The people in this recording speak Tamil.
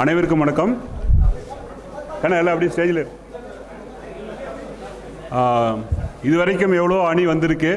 அனைவருக்கும் வணக்கம். ஏன்னா எல்லாம் அப்படியே ஸ்டேஜில் இதுவரைக்கும் எவ்வளோ அணி வந்திருக்கு.